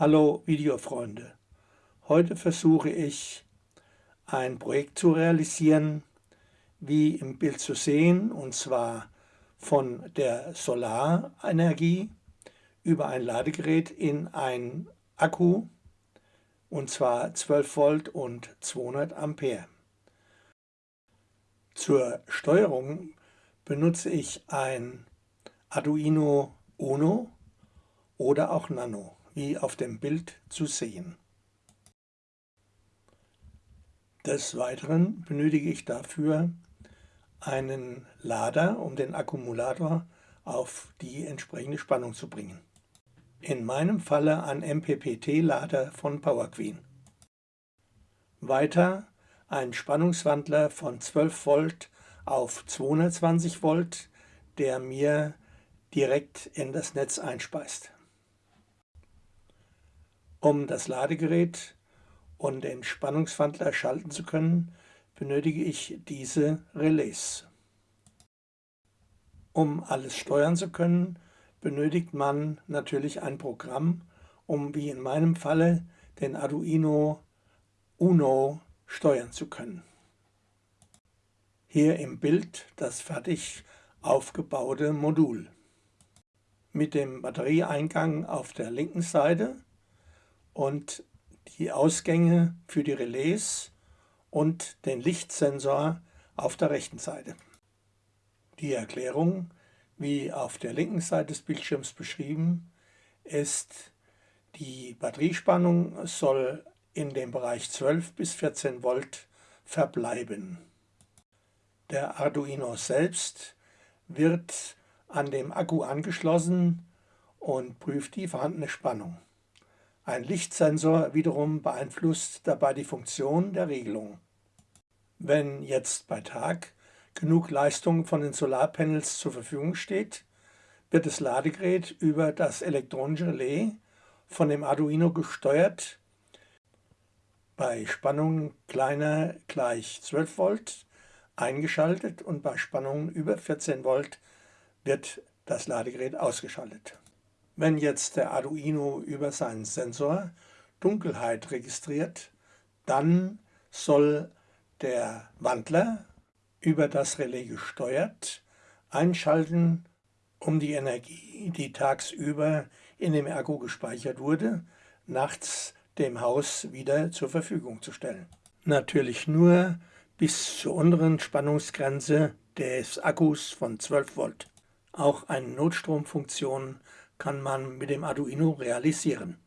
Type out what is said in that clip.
Hallo Videofreunde, heute versuche ich ein Projekt zu realisieren, wie im Bild zu sehen, und zwar von der Solarenergie über ein Ladegerät in ein Akku, und zwar 12 Volt und 200 Ampere. Zur Steuerung benutze ich ein Arduino Uno oder auch Nano, wie auf dem Bild zu sehen. Des Weiteren benötige ich dafür einen Lader, um den Akkumulator auf die entsprechende Spannung zu bringen. In meinem Falle ein MPPT-Lader von PowerQueen. Weiter ein Spannungswandler von 12 Volt auf 220 Volt, der mir direkt in das Netz einspeist. Um das Ladegerät und den Spannungswandler schalten zu können, benötige ich diese Relais. Um alles steuern zu können, benötigt man natürlich ein Programm, um wie in meinem Falle den Arduino Uno steuern zu können. Hier im Bild das fertig aufgebaute Modul. Mit dem Batterieeingang auf der linken Seite und die Ausgänge für die Relais und den Lichtsensor auf der rechten Seite. Die Erklärung, wie auf der linken Seite des Bildschirms beschrieben, ist, die Batteriespannung soll in dem Bereich 12 bis 14 Volt verbleiben. Der Arduino selbst wird an dem Akku angeschlossen und prüft die vorhandene Spannung. Ein Lichtsensor wiederum beeinflusst dabei die Funktion der Regelung. Wenn jetzt bei Tag genug Leistung von den Solarpanels zur Verfügung steht, wird das Ladegerät über das elektronische Relais von dem Arduino gesteuert, bei Spannungen kleiner gleich 12 Volt eingeschaltet und bei Spannungen über 14 Volt wird das Ladegerät ausgeschaltet. Wenn jetzt der Arduino über seinen Sensor Dunkelheit registriert, dann soll der Wandler über das Relais gesteuert einschalten, um die Energie, die tagsüber in dem Akku gespeichert wurde, nachts dem Haus wieder zur Verfügung zu stellen. Natürlich nur bis zur unteren Spannungsgrenze des Akkus von 12 Volt. Auch eine Notstromfunktion kann man mit dem Arduino realisieren.